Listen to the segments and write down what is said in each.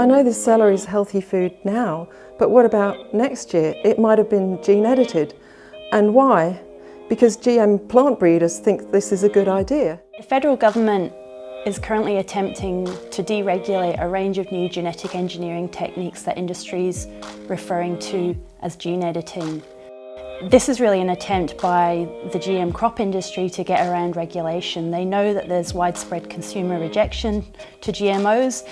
I know this celery is healthy food now, but what about next year? It might have been gene edited. And why? Because GM plant breeders think this is a good idea. The federal government is currently attempting to deregulate a range of new genetic engineering techniques that industry is referring to as gene editing. This is really an attempt by the GM crop industry to get around regulation. They know that there's widespread consumer rejection to GMOs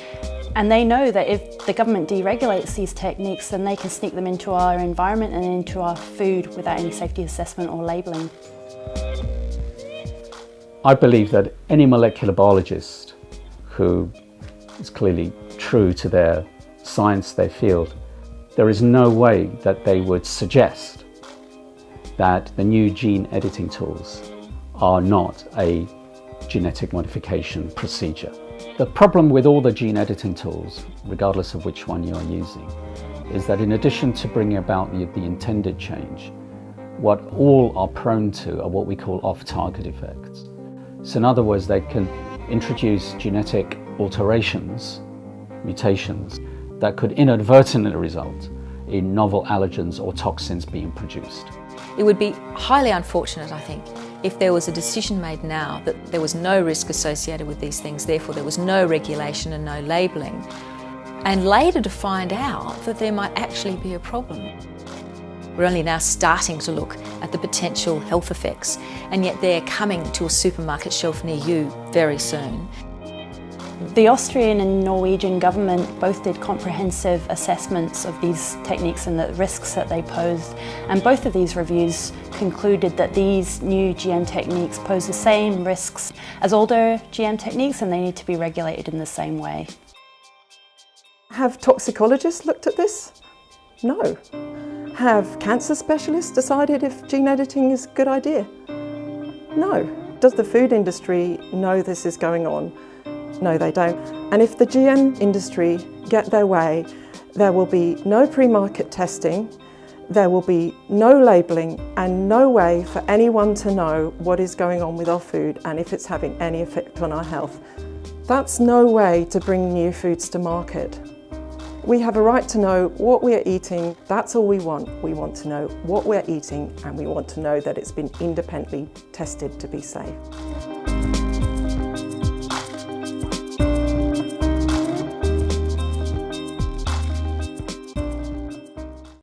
and they know that if the government deregulates these techniques then they can sneak them into our environment and into our food without any safety assessment or labelling. I believe that any molecular biologist who is clearly true to their science, their field, there is no way that they would suggest that the new gene editing tools are not a genetic modification procedure. The problem with all the gene editing tools, regardless of which one you're using, is that in addition to bringing about the, the intended change, what all are prone to are what we call off-target effects. So in other words, they can introduce genetic alterations, mutations, that could inadvertently result in novel allergens or toxins being produced. It would be highly unfortunate, I think, if there was a decision made now that there was no risk associated with these things, therefore there was no regulation and no labelling, and later to find out that there might actually be a problem. We're only now starting to look at the potential health effects, and yet they're coming to a supermarket shelf near you very soon. The Austrian and Norwegian government both did comprehensive assessments of these techniques and the risks that they posed and both of these reviews concluded that these new GM techniques pose the same risks as older GM techniques and they need to be regulated in the same way. Have toxicologists looked at this? No. Have cancer specialists decided if gene editing is a good idea? No. Does the food industry know this is going on? No, they don't. And if the GM industry get their way, there will be no pre-market testing, there will be no labelling and no way for anyone to know what is going on with our food and if it's having any effect on our health. That's no way to bring new foods to market. We have a right to know what we are eating. That's all we want. We want to know what we're eating and we want to know that it's been independently tested to be safe.